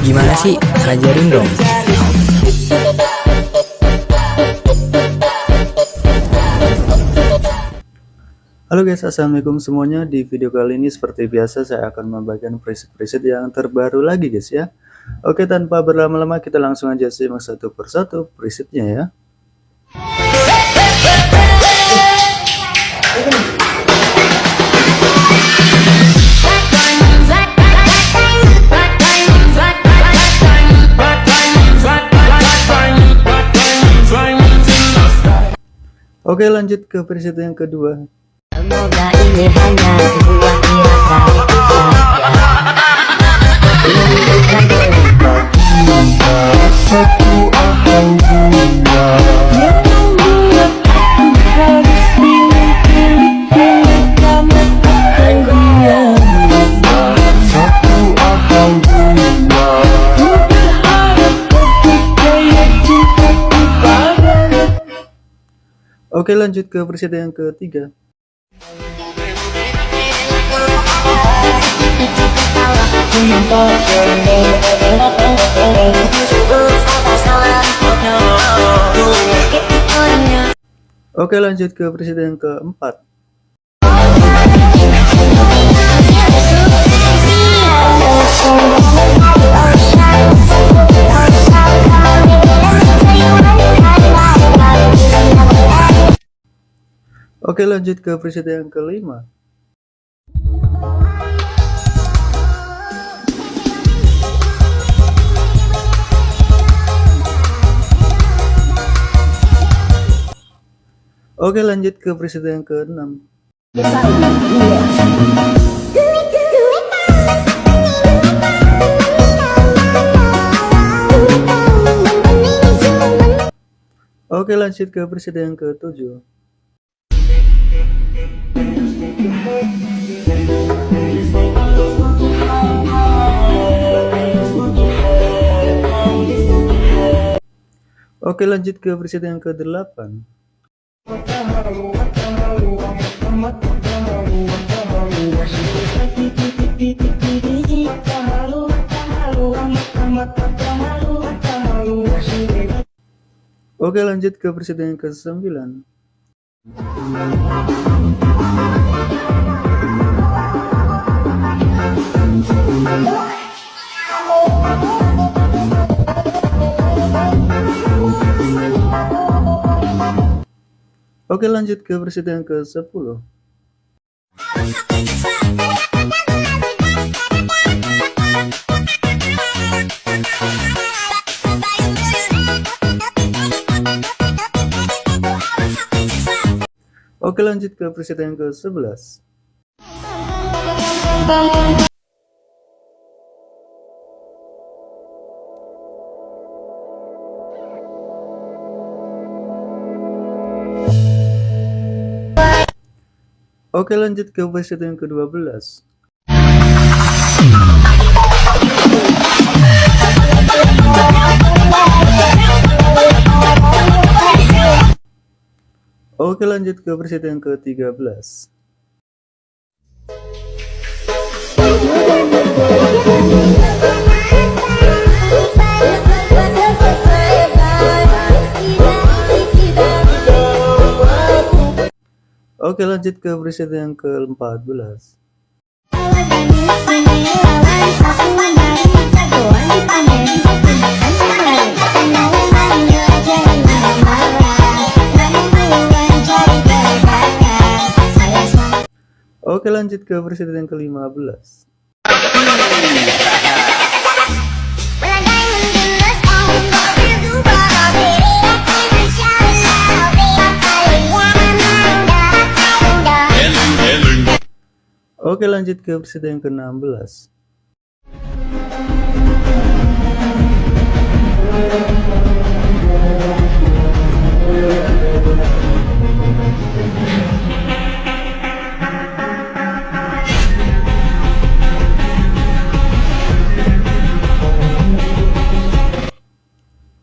Gimana sih? Ajarin dong. Halo guys, assalamualaikum semuanya. Di video kali ini seperti biasa saya akan membagikan preset-preset yang terbaru lagi guys ya. Oke, tanpa berlama-lama kita langsung aja simak satu persatu presetnya ya. Oke lanjut ke preset yang kedua. Semoga Oke lanjut ke preset yang ketiga. Oke lanjut ke preset yang keempat Oke lanjut ke preset yang kelima. Oke lanjut ke preset yang ke-6 Oke lanjut ke preset yang ke-7 Oke lanjut ke preset yang ke-8 Oke lanjut ke preset yang ke-9 Oke lanjut ke preset yang ke-10 Oke lanjut ke preset yang ke-11 Oke lanjut ke preset yang ke-12 Oke lanjut ke preset yang ke-13 Oke lanjut ke preset yang ke-14 Oke lanjut ke preset yang ke-15 Oke lanjut ke preset yang ke-16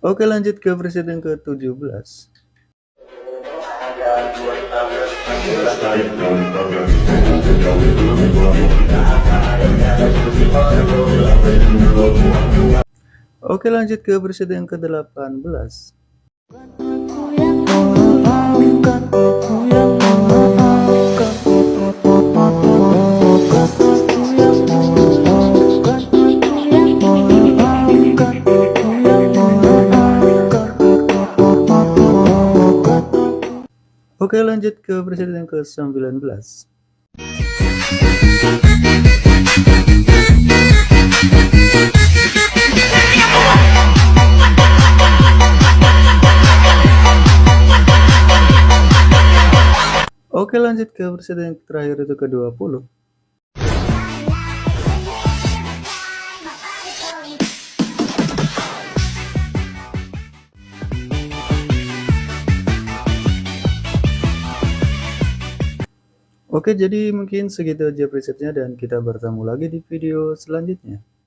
Oke lanjut ke preset yang ke-17 Oke lanjut ke presiden yang ke-18 Oke lanjut ke presiden yang ke-19 Oke lanjut ke presiden terakhir itu ke-20 Oke jadi mungkin segitu aja presetnya dan kita bertemu lagi di video selanjutnya